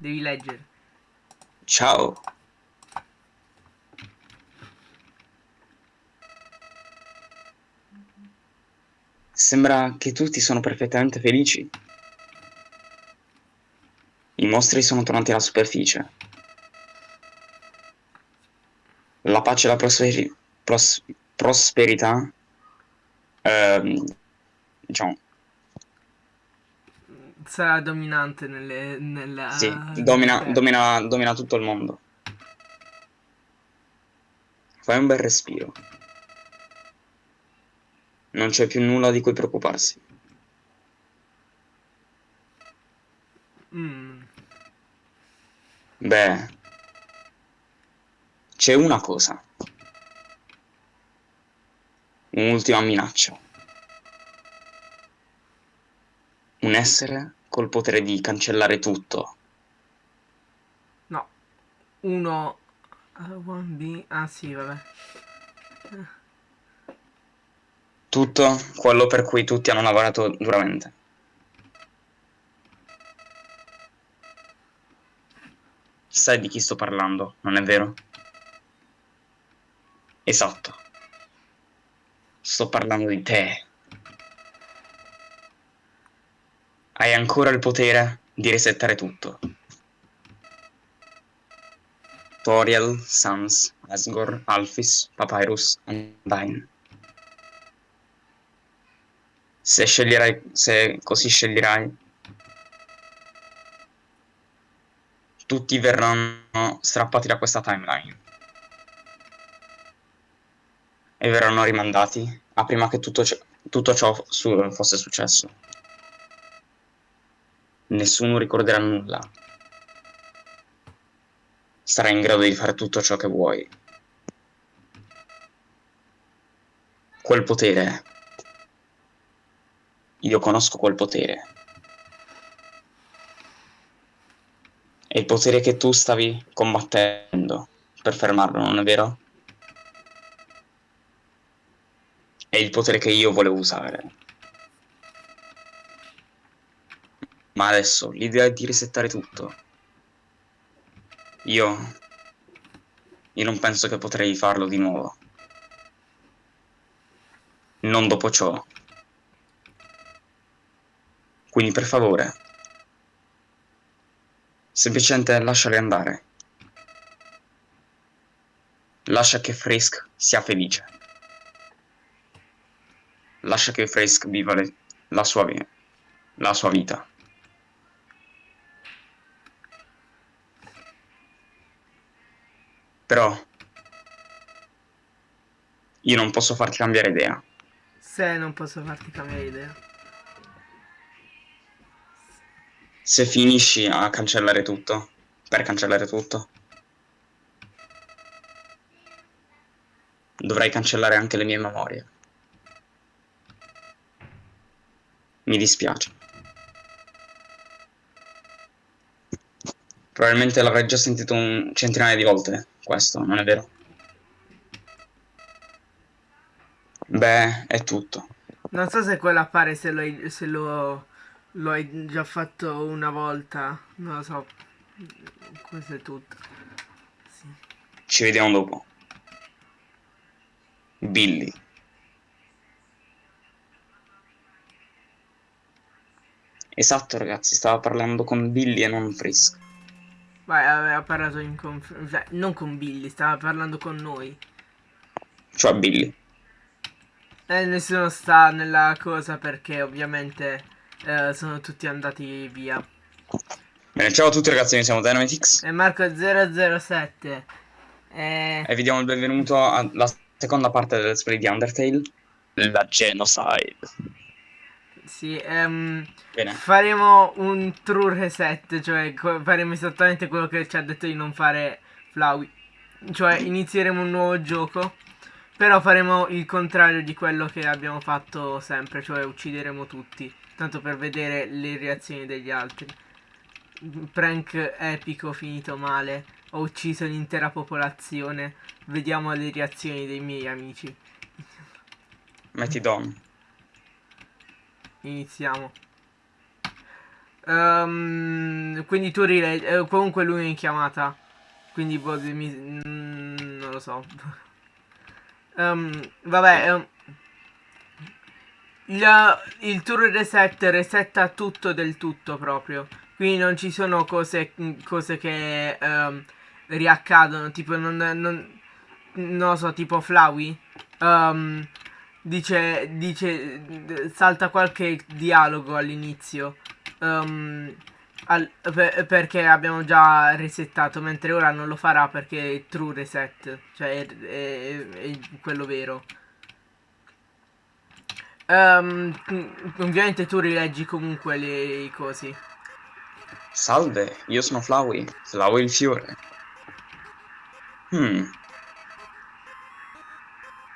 Devi leggere. Ciao. Sembra che tutti sono perfettamente felici. I mostri sono tornati alla superficie. La pace e la prosperi- pros- prosperità, ehm, diciamo, Sarà dominante nelle, nella... sì, domina, domina, domina tutto il mondo. Fai un bel respiro. Non c'è più nulla di cui preoccuparsi. Mm, Beh, c'è una cosa. Un'ultima minaccia. Un essere col potere di cancellare tutto. no. Uno... uh, one B... Ah sì, vabbè. Tutto quello per cui tutti hanno lavorato duramente. Sai di chi sto parlando, non è vero? Esatto. Sto parlando di te. Hai ancora il potere di resettare tutto. Toriel, Sans, Asgore, Alphys, Papyrus, Undyne. Se sceglierai, se così sceglierai, tutti verranno strappati da questa timeline e verranno rimandati a prima che tutto, tutto ciò su- fosse successo. Nessuno ricorderà nulla. Sarai in grado di fare tutto ciò che vuoi. Quel potere. Io conosco quel potere. È il potere che tu stavi combattendo per fermarlo, non è vero? È il potere che io volevo usare. Ma adesso l'idea è di resettare tutto. Io... Io non penso che potrei farlo di nuovo. Non dopo ciò. Quindi per favore. Semplicemente lasciali andare. Lascia che Frisk sia felice. Lascia che Frisk viva le- la, sua la sua vita. Però io non posso farti cambiare idea. Se non posso farti cambiare idea. Se finisci a cancellare tutto, per cancellare tutto, dovrai cancellare anche le mie memorie. Mi dispiace. Probabilmente l'avrai già sentito un centinaio di volte, questo, non è vero? Beh, è tutto. Non so se quello appare se lo, hai- se lo, lo hai già fatto una volta. Non lo so. Questo è tutto. Sì. Ci vediamo dopo. Billy. Esatto, ragazzi, stava parlando con Billy e non Frisk. Vai, aveva parlato in conf- cioè, non con Billy, stava parlando con noi. Cioè Billy. E nessuno sta nella cosa perché ovviamente eh, sono tutti andati via. Bene, ciao a tutti ragazzi, noi siamo Dynamitix E Marco 007. Eh, e vi diamo il benvenuto alla seconda parte del Let's Play di Undertale. La Genocide. Sì, Bene, faremo un true reset, cioè faremo esattamente quello che ci ha detto di non fare Flowey. Cioè inizieremo un nuovo gioco, però faremo il contrario di quello che abbiamo fatto sempre, cioè uccideremo tutti, tanto per vedere le reazioni degli altri. Prank epico finito male, ho ucciso l'intera popolazione, vediamo le reazioni dei miei amici. metti Don. Iniziamo. Ehm, quindi tu rileggi. eh, comunque lui è in chiamata. Quindi boh, mi- mm, non lo so. Ehm, vabbè. ehm, il, il tour reset resetta tutto del tutto proprio. Quindi non ci sono cose, cose che ehm, riaccadono. Tipo, non, non, non lo so, tipo Flowey. ehm, dice, dice, salta qualche dialogo all'inizio. ehm, al- per- perché abbiamo già resettato, mentre ora non lo farà perché è true reset, cioè è, è- è quello vero. Ehm, ovviamente tu rileggi comunque le, i cosi. Salve, io sono Flowey, Flowey il fiore. Hmm.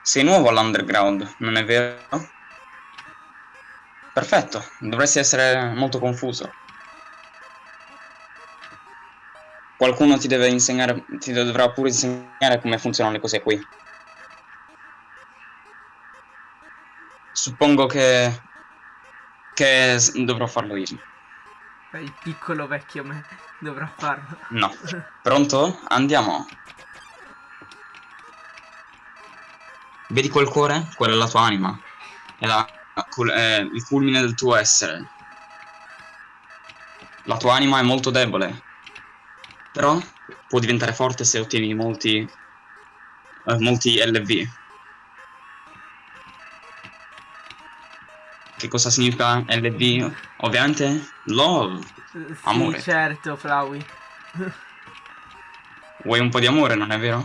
Sei nuovo all'underground, non è vero? Perfetto, dovresti essere molto confuso. Qualcuno ti deve insegnare, ti dovrà pure insegnare come funzionano le cose qui. Suppongo che... che dovrò farlo io. Il piccolo vecchio me dovrà farlo. No. Pronto? Andiamo. Vedi quel cuore? Quella è la tua anima. È, la- è il culmine del tuo essere. La tua anima è molto debole. Però può diventare forte se ottieni molti. eh, molti LV. Che cosa significa LV? Ovviamente love. Sì, Amore. certo, Flowey. Vuoi un po' di amore, non è vero?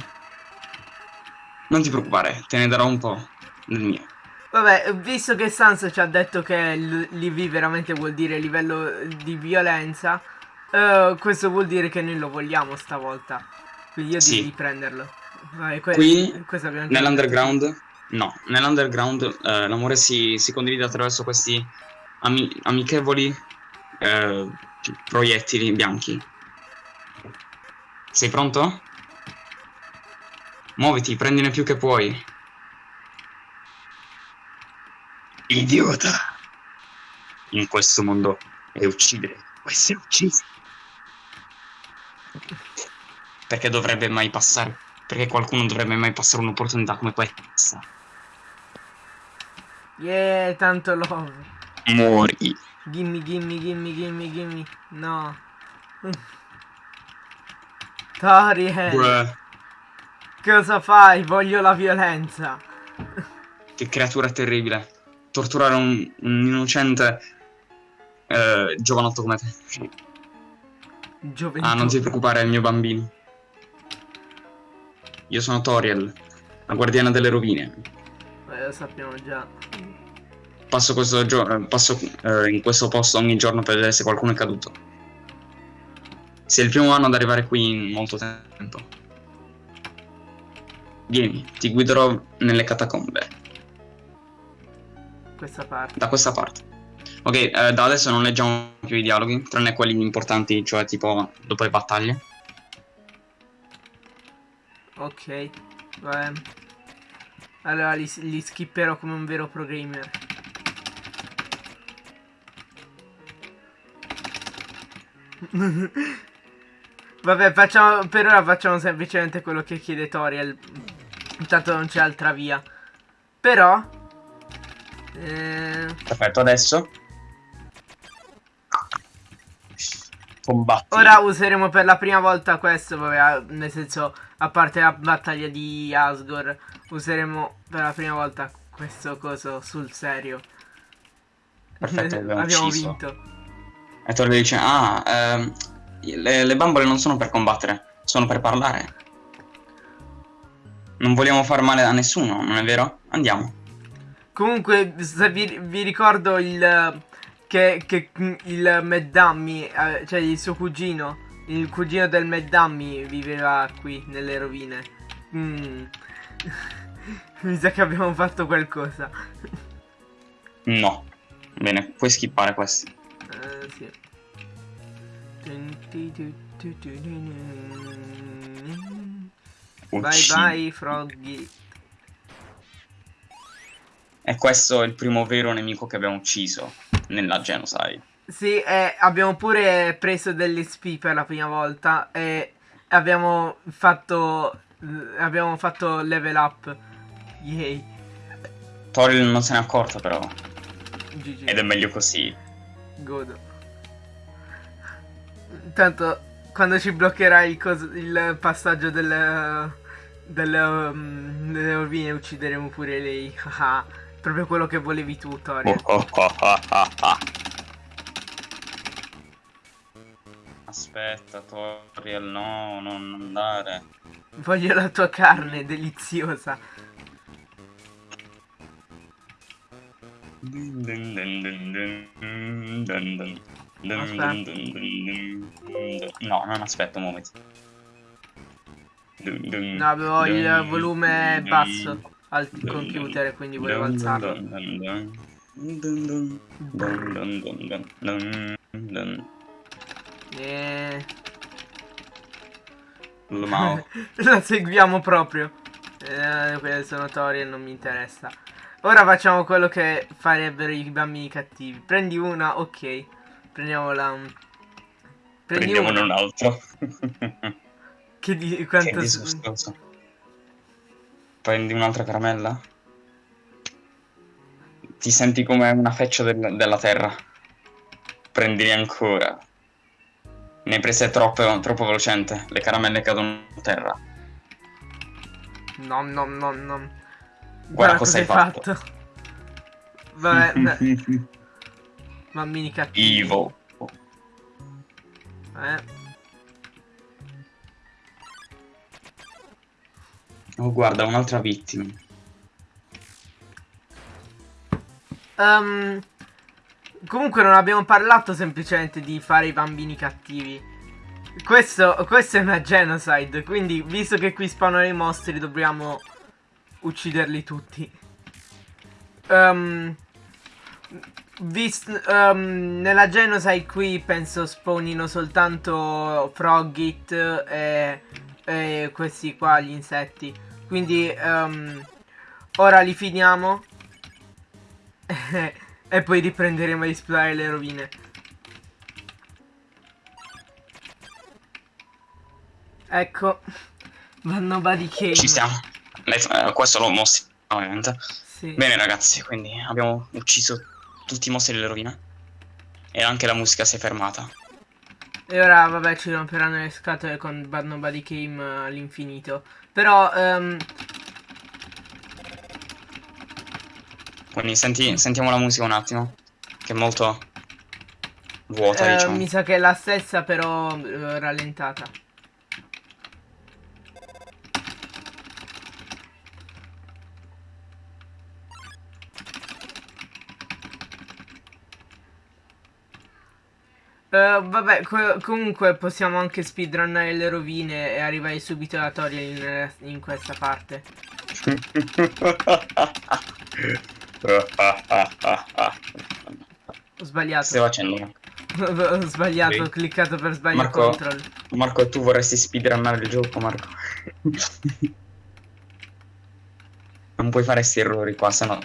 Non ti preoccupare, te ne darò un po' del mio. Vabbè, visto che Sans ci ha detto che l'IV veramente vuol dire livello di violenza, eh, questo vuol dire che noi lo vogliamo stavolta. Quindi io Sì. direi di prenderlo. Vai, que- Qui, Nell'underground, no, nell'underground eh, l'amore si, si condivide attraverso questi ami- amichevoli eh, proiettili bianchi. Sei pronto? Muoviti, prendine più che puoi. Idiota! In questo mondo è uccidere o essere uccisi. Perché dovrebbe mai passare? Perché qualcuno dovrebbe mai passare un'opportunità come questa? Yeah, tanto love. Muori. Gimme, gimme, gimme, gimme, gimme. No. Toriel, Bruh, cosa fai? Voglio la violenza. che creatura terribile. Torturare un, un innocente eh, giovanotto come te. Gioventù. Ah, non ti preoccupare, è il mio bambino. Io sono Toriel, la guardiana delle rovine. Eh, lo sappiamo già. Passo, questo eh, passo eh, in questo posto ogni giorno per vedere se qualcuno è caduto. Sei il primo anno ad arrivare qui in molto tempo. Vieni, ti guiderò nelle catacombe, Questa parte. da questa parte. Ok, eh, da adesso non leggiamo più i dialoghi, tranne quelli importanti, cioè tipo dopo le battaglie. Ok. Vabbè. Allora li, li skipperò come un vero pro gamer. Vabbè, facciamo, per ora facciamo semplicemente quello che chiede Toriel. Intanto non c'è altra via. Però... Eh, Perfetto, adesso... Combatti. ora useremo per la prima volta questo, vabbè, a- nel senso, a parte la battaglia di Asgore, useremo per la prima volta questo coso sul serio. Perfetto, abbiamo Abbiamo vinto. E Toriel dice, ah, ehm, le, le bambole non sono per combattere, sono per parlare. Non vogliamo far male a nessuno, non è vero? Andiamo. Comunque, vi, vi ricordo il che, che il Meddammi, eh, cioè il suo cugino, il cugino del Meddammi viveva qui nelle rovine. Mm. Mi sa che abbiamo fatto qualcosa. No. Bene, puoi skippare questi. Eh, sì. Bye Uccidi. Bye Froggy. E questo è il primo vero nemico che abbiamo ucciso nella genocide. Sì, eh, abbiamo pure preso dell'XP per la prima volta e abbiamo fatto abbiamo fatto level up. Yay. Toriel non se n'è accorto però. GG. Ed è meglio così. Godo. Tanto quando ci bloccherai il, cos- il passaggio del, del, um, delle rovine uccideremo pure lei. Proprio quello che volevi tu, Toriel. Oh. Aspetta, Toriel, no, non andare. Voglio la tua carne deliziosa. Dun, dun, dun, No, non aspetto un momento. No, avevo il volume basso al computer, quindi volevo alzarlo. E... La seguiamo proprio. Eh, quelle e non mi interessa. Ora facciamo quello che farebbero i bambini cattivi. Prendi una, ok. Prendiamola. un- Prendi Prendiamone una. un altro. Che di Che quanto. disgustoso. Prendi un'altra caramella? Ti senti come una feccia del- della terra. Prendine ancora. Ne hai prese troppe, troppo velocemente. Le caramelle cadono a terra. Nom nom nom nom. Guarda cosa hai fatto. Vabbè, bambini cattivi. Evil. Eh. Oh, guarda, un'altra vittima. Ehm, comunque non abbiamo parlato semplicemente di fare i bambini cattivi. Questo, questo è una genocide, quindi visto che qui spawnano i mostri dobbiamo ucciderli tutti. Ehm, ehm, nella genocide qui penso spawnino soltanto Frogit e, e questi qua, gli insetti. Quindi ehm, ora li finiamo. e poi riprenderemo a esplorare le rovine. Ecco, vanno Cave. Ci siamo. Eh, questo lo mostri, ovviamente. Sì. Bene ragazzi, quindi abbiamo ucciso tutti i mostri delle rovine. E anche la musica si è fermata. E ora, vabbè, ci romperanno le scatole con Bad Nobody Came eh, all'infinito. Però, ehm, Quindi senti- sentiamo la musica un attimo. Che è molto vuota, eh, diciamo. mi sa che è la stessa, però eh, rallentata. Eh, vabbè, co- comunque possiamo anche speedrunnare le rovine e arrivare subito alla tutorial in, in questa parte. Ho sbagliato. Stai facendo? Ho sbagliato, ho Sì. cliccato per sbaglio Marco- control. Marco, tu vorresti speedrunnare il gioco, Marco? non puoi fare questi errori qua, sennò...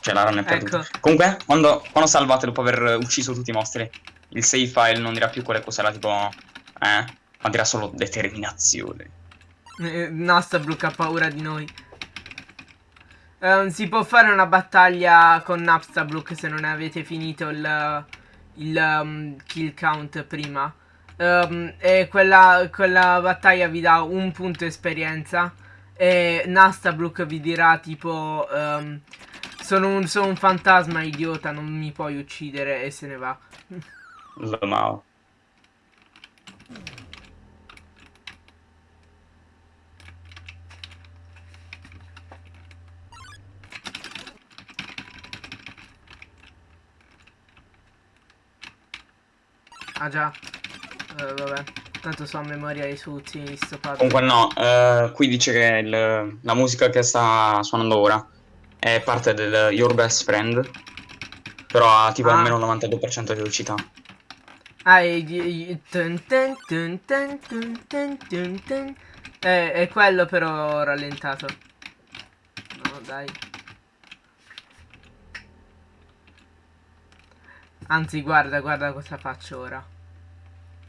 Cioè, la run è perduta. Ecco. Comunque, quando, quando salvate dopo aver ucciso tutti i mostri, il save file non dirà più quelle cose là, tipo... Eh? Ma dirà solo determinazione. Eh, Nastabrook ha paura di noi. Ehm, si può fare una battaglia con Napstabrook se non avete finito il, il um, kill count prima. Ehm, e quella, quella battaglia vi dà un punto esperienza. E Nastabrook vi dirà tipo... ehm, sono, un, sono un fantasma idiota, non mi puoi uccidere e se ne va. Lamao. Ah già. Eh, vabbè. Tanto so a memoria i di sto puzzle. Comunque no, eh, qui dice che il- la musica che sta suonando ora è parte del Your Best Friend, però ha tipo Ah. almeno il 92% di velocità. È, è quello però rallentato. No, dai. Anzi, guarda, guarda cosa faccio ora.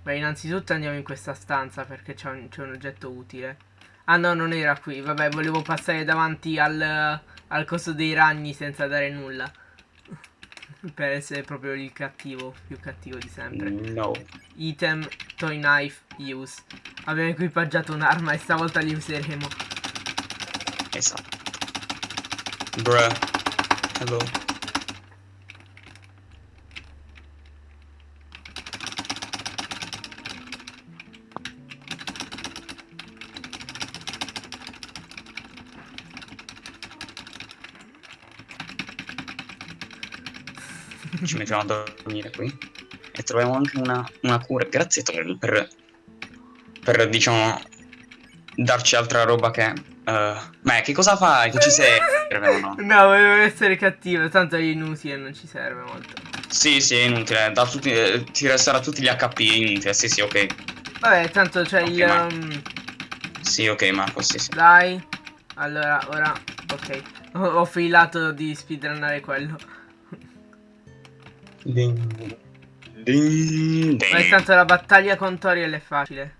Beh, innanzitutto andiamo in questa stanza perché c'è un, un, oggetto utile. Ah no, non era qui. Vabbè, volevo passare davanti al, al coso dei ragni senza dare nulla. Per essere proprio il cattivo, più cattivo di sempre. No. Item, toy knife, use. Abbiamo equipaggiato un'arma e stavolta li useremo. Esatto. Bruh. Hello. Ci mettiamo a dormire qui e troviamo anche una, una cura. Grazie Troll per, per, diciamo, darci altra roba che... Uh, ma che cosa fai? Che ci serve no? No, volevo essere cattivo, tanto è inutile, non ci serve molto. Sì, sì, è inutile, da tutti, eh, ti resterà tutti gli HP, inutile, sì, sì, ok. Vabbè, tanto c'è okay, il... Um... Sì, ok Marco, sì, sì. Dai, allora, ora, ok. Ho, ho filato di speedrunnare quello. Ding. Ding. Ma intanto la battaglia con Toriel è facile.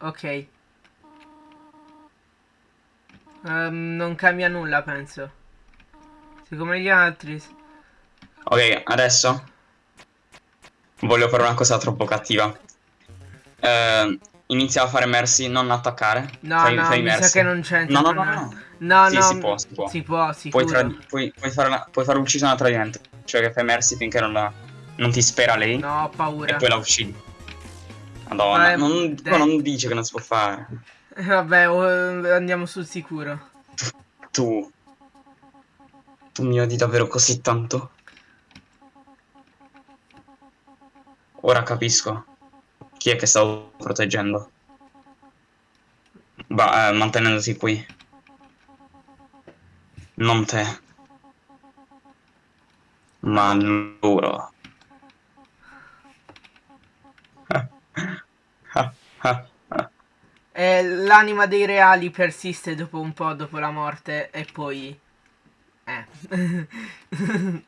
Ok. Um, non cambia nulla, penso. Siccome gli altri... Ok, adesso Voglio fare una cosa troppo cattiva. Eh, inizia a fare mercy, non attaccare. No, fai, no, fai mi sa che non c'entra. No, no, no, no. No, sì, no, si può, si può. Si può, sicuro. Puoi, puoi, puoi, fare una, puoi fare uccisione a tradimento. Cioè che fai mercy finché non, la, non ti spera lei. No, ho paura. E poi la uccidi. Madonna, non, non dice che non si può fare. Eh, vabbè, andiamo sul sicuro. Tu. Tu mi odi davvero così tanto? Ora capisco. Chi è che stavo proteggendo? Ba eh, mantenendosi qui. Non te. Ma loro. eh, L'anima dei reali persiste dopo un po' dopo la morte e poi... Eh.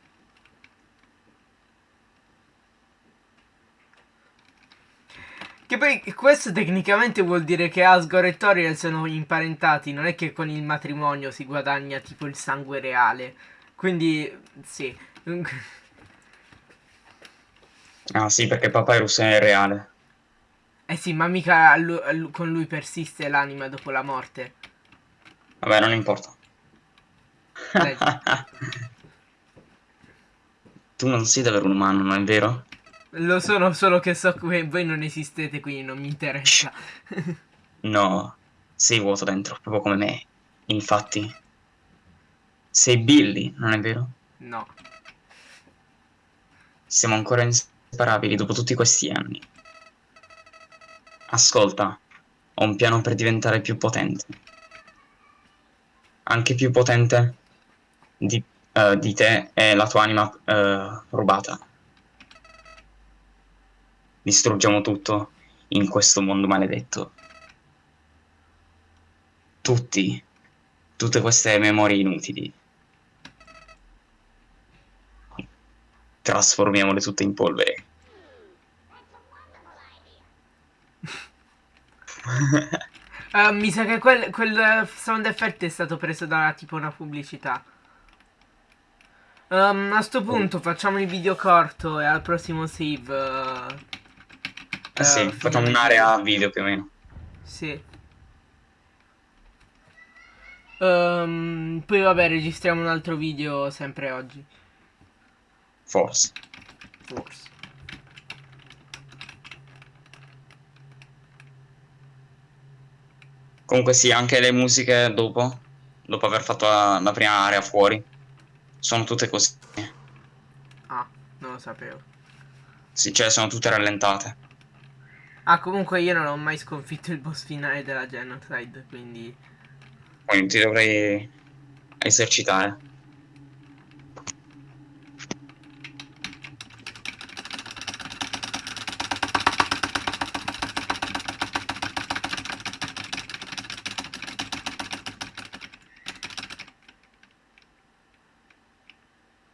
Che poi questo tecnicamente vuol dire che Asgore e Toriel sono imparentati, non è che con il matrimonio si guadagna tipo il sangue reale. Quindi, sì. Ah sì, perché Papyrus è reale. Eh sì, ma mica con lui persiste l'anima dopo la morte. Vabbè, non importa. tu non sei davvero un umano, non è vero? Lo sono, solo che so che voi non esistete, quindi non mi interessa. no, sei vuoto dentro, proprio come me. Infatti, sei Billy, non è vero? No. Siamo ancora inseparabili dopo tutti questi anni. Ascolta, ho un piano per diventare più potente. Anche più potente di, uh, di te e la tua anima uh, rubata distruggiamo tutto in questo mondo maledetto. Tutti, tutte queste memorie inutili. Trasformiamole tutte in polvere. uh, mi sa che quel, quel sound effect è stato preso da tipo una pubblicità. Um, a sto punto oh. facciamo il video corto e al prossimo save uh, eh sì, uh, facciamo un'area video più o meno. Sì. Um, poi vabbè, registriamo un altro video sempre oggi. Forse. Forse. Comunque sì, anche le musiche dopo, dopo aver fatto la, la prima area fuori, sono tutte così. Ah, non lo sapevo. Sì, cioè sono tutte rallentate. Ah, comunque io non ho mai sconfitto il boss finale della Genocide, quindi... Non ti dovrei esercitare.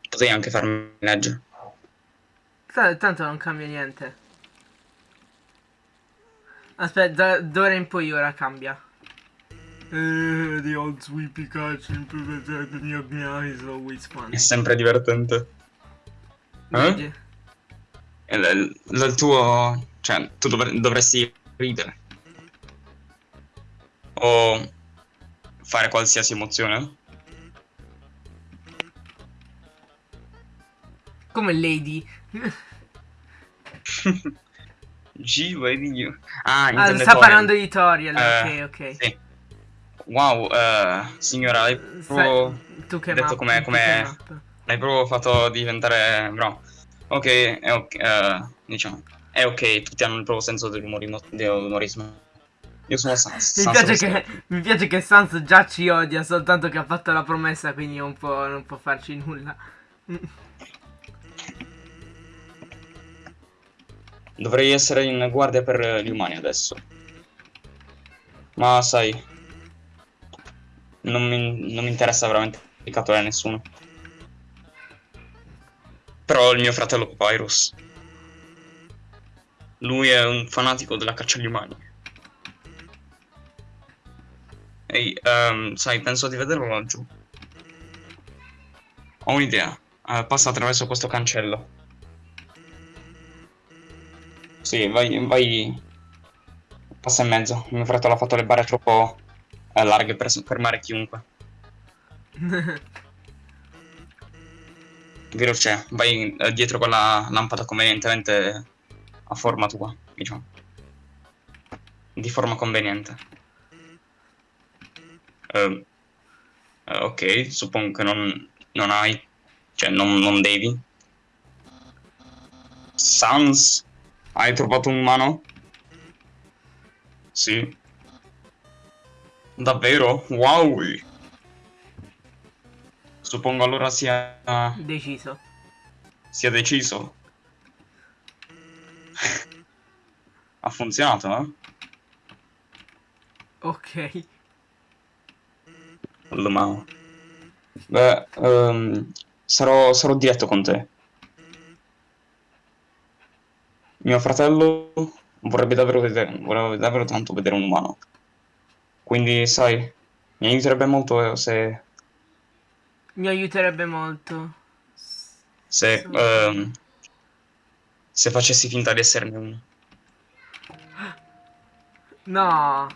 Potrei anche farmi un leggere. Tanto non cambia niente. Aspetta, d'ora in poi ora cambia. Uh, the old sweepy catch the new is always fun. È sempre divertente. Eh? Il, il, il tuo... Cioè, tu dovre, dovresti ridere. O fare qualsiasi emozione. Come Lady. G, vedi io. Ah, ah sta parlando di Toriel, eh, ok, ok. Sì. Wow, uh, signora, hai proprio tu che detto come, come l'hai proprio fatto diventare bravo. Ok, è ok, uh, diciamo, è ok, tutti hanno il proprio senso dell'umorismo. Io sono Sans. Mi, Sans piace che, mi piace che Sans già ci odia soltanto che ha fatto la promessa, quindi non può, non può farci nulla. Dovrei essere in guardia per gli umani adesso. Ma sai, non mi, non mi interessa veramente catturare nessuno. Però il mio fratello Papyrus. Lui è un fanatico della caccia agli umani. Ehi, um, sai, penso di vederlo laggiù. Ho un'idea. Uh, passa attraverso questo cancello. Sì, vai, vai. Passa in mezzo. Mio fratello ha fatto le barre troppo eh, larghe per fermare chiunque. Veloce, vai eh, dietro con la lampada convenientemente a forma tua, diciamo. Di forma conveniente. Uh, uh, ok, suppongo che non, non hai, cioè non, non devi. Sans hai trovato un umano? Sì. Davvero? Wow! Suppongo allora sia... Deciso. Sia deciso. ha funzionato, eh? Ok. Allora, Beh, um, sarò, sarò diretto con te. Mio fratello vorrebbe davvero, vedere, vorrebbe davvero tanto vedere un umano. Quindi, sai, mi aiuterebbe molto se... Mi aiuterebbe molto. Se... So... Um, se facessi finta di esserne uno. No.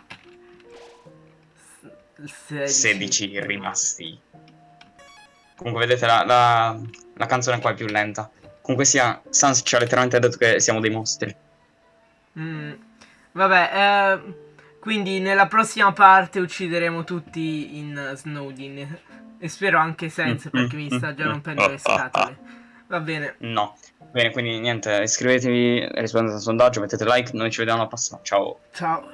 16. 16 rimasti. Comunque vedete la, la, la canzone qua è più lenta. Comunque sia, Sans ci ha letteralmente detto che siamo dei mostri. Mm, vabbè, eh, quindi nella prossima parte uccideremo tutti in Snowdin. E spero anche Sense mm, perché mm, mi sta già mm, rompendo le scatole. Va bene. No. Bene, quindi niente, iscrivetevi, rispondete al sondaggio, mettete like, noi ci vediamo alla prossima. Ciao. Ciao.